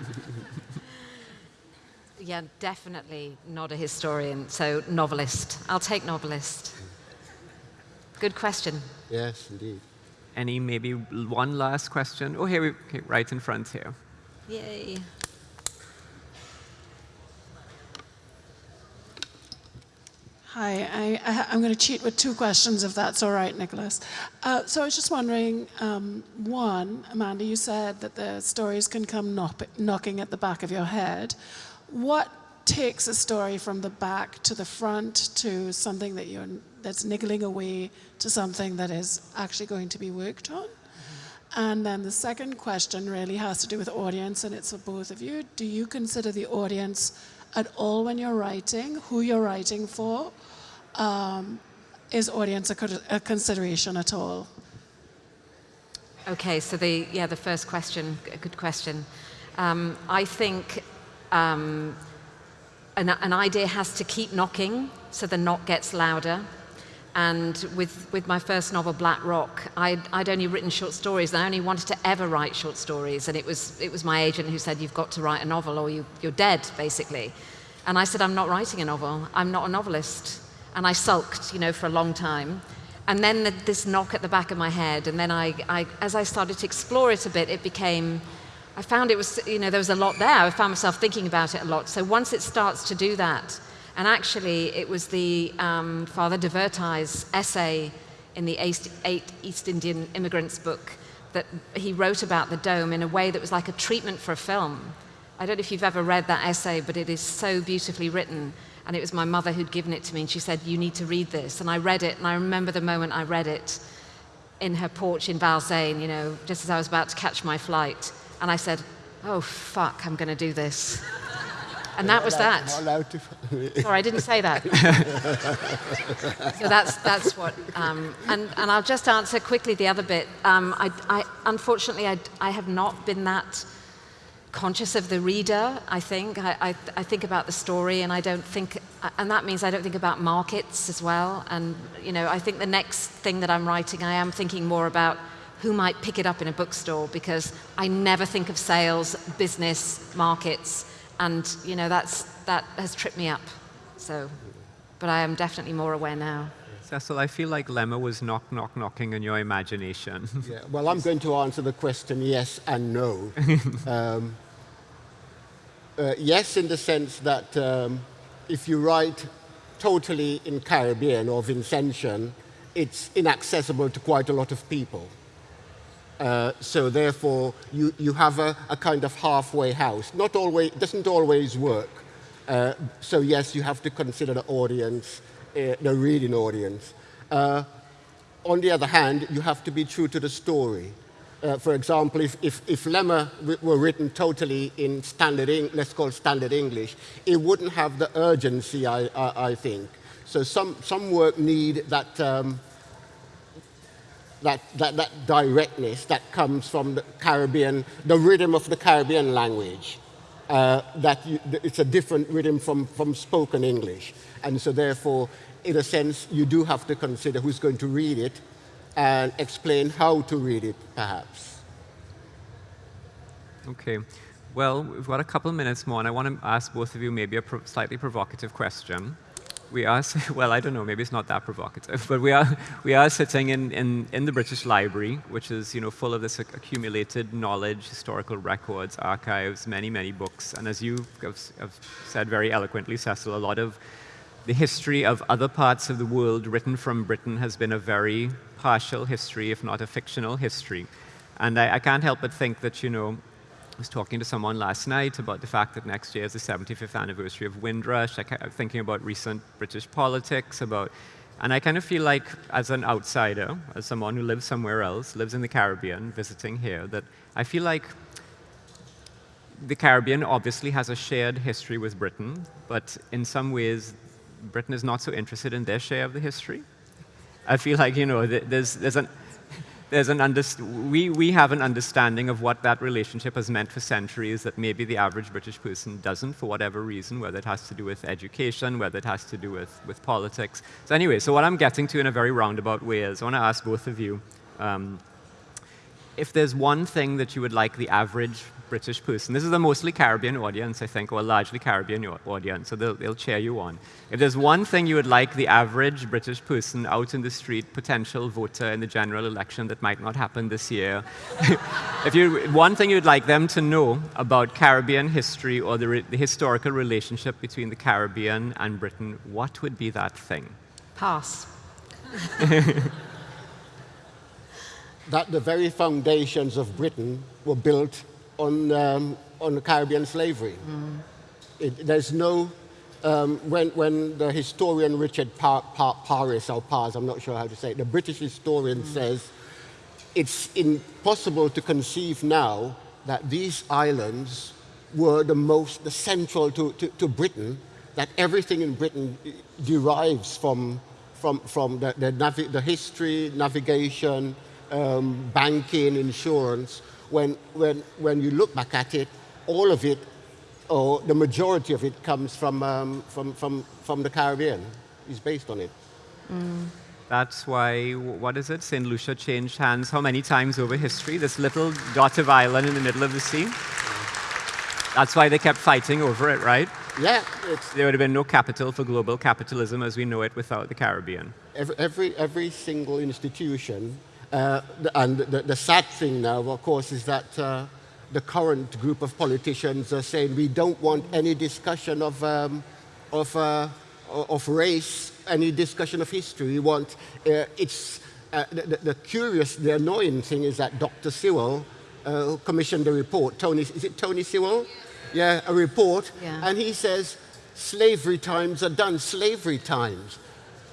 [SPEAKER 3] Yeah, definitely not a historian, so novelist. I'll take novelist. Good question.
[SPEAKER 2] Yes, indeed.
[SPEAKER 1] Any maybe one last question? Oh, here we, okay, right in front here.
[SPEAKER 3] Yay.
[SPEAKER 6] Hi, I, am going to cheat with two questions if that's all right, Nicholas. Uh, so I was just wondering, um, one, Amanda, you said that the stories can come knock, knocking at the back of your head. What takes a story from the back to the front to something that you're, that's niggling away to something that is actually going to be worked on? And then the second question really has to do with audience, and it's for both of you. Do you consider the audience at all when you're writing, who you're writing for? Um, is audience a, a, consideration at all?
[SPEAKER 3] Okay, so the yeah the first question, a good question. Um, I think um, an, an idea has to keep knocking, so the knock gets louder. And with, with my first novel, Black Rock, I'd, I'd, only written short stories, and I only wanted to ever write short stories. And it was, it was my agent who said, You've got to write a novel, or you, you're dead, basically. And I said, I'm not writing a novel. I'm not a novelist. And I sulked, you know, for a long time. And then the, this knock at the back of my head, and then I, I, as I started to explore it a bit, it became, I found it was, you know, there was a lot there. I found myself thinking about it a lot. So once it starts to do that, and actually, it was the um, Father de Verteuil's essay in the Eight East Indian Immigrants book that he wrote about the dome in a way that was like a treatment for a film. I don't know if you've ever read that essay, but it is so beautifully written. And it was my mother who'd given it to me, and she said, You need to read this. And I read it, and I remember the moment I read it in her porch in Valsayn, you know, just as I was about to catch my flight. And I said, Oh, fuck, I'm going to do this. And that was that. Sorry, I didn't say that. so that's, that's what. Um, and, and I'll just answer quickly the other bit. Um, I, I, unfortunately, I, I have not been that conscious of the reader, I think. I, I, I, think about the story and I don't think, and that means I don't think about markets as well. And, you know, I think the next thing that I'm writing, I am thinking more about who might pick it up in a bookstore because I never think of sales, business, markets and you know that's that has tripped me up. So, but I am definitely more aware now.
[SPEAKER 1] Cecil, I feel like Lemer was knock, knock, knocking in your imagination.
[SPEAKER 2] yeah, well, I'm going to answer the question yes and no. um, uh, yes, in the sense that um, if you write totally in Caribbean or Vincentian, it's inaccessible to quite a lot of people. Uh, so therefore, you, you have a, a, kind of halfway house. Not always, doesn't always work. Uh, so yes, you have to consider the audience, uh, the reading audience. Uh, on the other hand, you have to be true to the story. Uh, for example, if, if, if Lemer were written totally in standard, let's call standard English, it wouldn't have the urgency, I, I, I think. So some, some work need that um, that, that, that directness that comes from the Caribbean, the rhythm of the Caribbean language. Uh, that you, it's a different rhythm from, from spoken English. And so therefore, in a sense, you do have to consider who's going to read it and explain how to read it, perhaps.
[SPEAKER 1] Okay. Well, we've got a couple minutes more, and I want to ask both of you maybe a pro slightly provocative question we are, well, I don't know, maybe it's not that provocative, but we are, we are sitting in, in, in the British Library, which is you know, full of this accumulated knowledge, historical records, archives, many, many books. And as you have, have said very eloquently, Cecil, a lot of the history of other parts of the world written from Britain has been a very partial history, if not a fictional history. And I, I can't help but think that, you know, was talking to someone last night about the fact that next year is the 75th anniversary of Windrush. Am thinking about recent British politics, about And I kind of feel like, as an outsider, as someone who lives somewhere else, lives in the Caribbean, visiting here, that I feel like the Caribbean obviously has a shared history with Britain, but in some ways, Britain is not so interested in their share of the history. I feel like, you know, there's, there's an, there's an we, we have an understanding of what that relationship has meant for centuries that maybe the average British person doesn't for whatever reason, whether it has to do with education, whether it has to do with, with politics. So anyway, so what I'm getting to in a very roundabout way is I want to ask both of you, um, if there's one thing that you would like the average British person, this is a mostly Caribbean audience, I think, or a largely Caribbean audience, so they'll, they'll cheer you on. If there's one thing you would like the average British person out in the street, potential voter in the general election that might not happen this year, if you, one thing you'd like them to know about Caribbean history or the, the historical relationship between the Caribbean and Britain, what would be that thing?
[SPEAKER 3] Pass.
[SPEAKER 2] that the very foundations of Britain were built on, um, on Caribbean slavery. Mm. It, there's no, um, when, when the historian Richard pa pa Paris, or Pars, I'm not sure how to say it, the British historian mm. says it's impossible to conceive now that these islands were the most, the central to, to, to Britain, that everything in Britain derives from, from, from the, the, the history, navigation, um, banking, insurance, when, when, when you look back at it, all of it, or the majority of it, comes from, um, from, from, from the Caribbean, is based on it.
[SPEAKER 1] Mm. That's why, what is it? St. Lucia changed hands how many times over history? This little dot of island in the middle of the sea? That's why they kept fighting over it, right?
[SPEAKER 2] Yeah.
[SPEAKER 1] there would have been no capital for global capitalism as we know it without the Caribbean.
[SPEAKER 2] Every, every, every single institution uh, and the, the, sad thing now, of course, is that uh, the current group of politicians are saying we don't want any discussion of, um, of, uh, of race, any discussion of history. We want, uh, it's, uh, the, the, curious, the annoying thing is that Dr. Sewell uh, commissioned a report, Tony, is it Tony Sewell? Yeah, a report, yeah. and he says slavery times are done, slavery times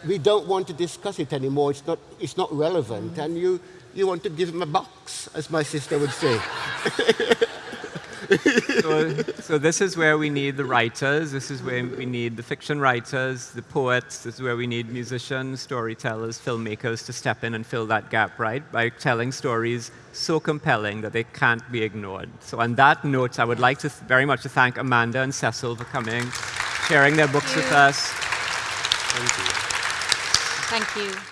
[SPEAKER 2] we don't want to discuss it anymore. It's not, it's not relevant. Mm. And you, you want to give them a box, as my sister would say.
[SPEAKER 1] so, so, this is where we need the writers, this is where we need the fiction writers, the poets, this is where we need musicians, storytellers, filmmakers to step in and fill that gap, right? By telling stories so compelling that they can't be ignored. So on that note, I would like to very much to thank Amanda and Cecil for coming, sharing their books with us.
[SPEAKER 2] Thank you.
[SPEAKER 3] Thank you.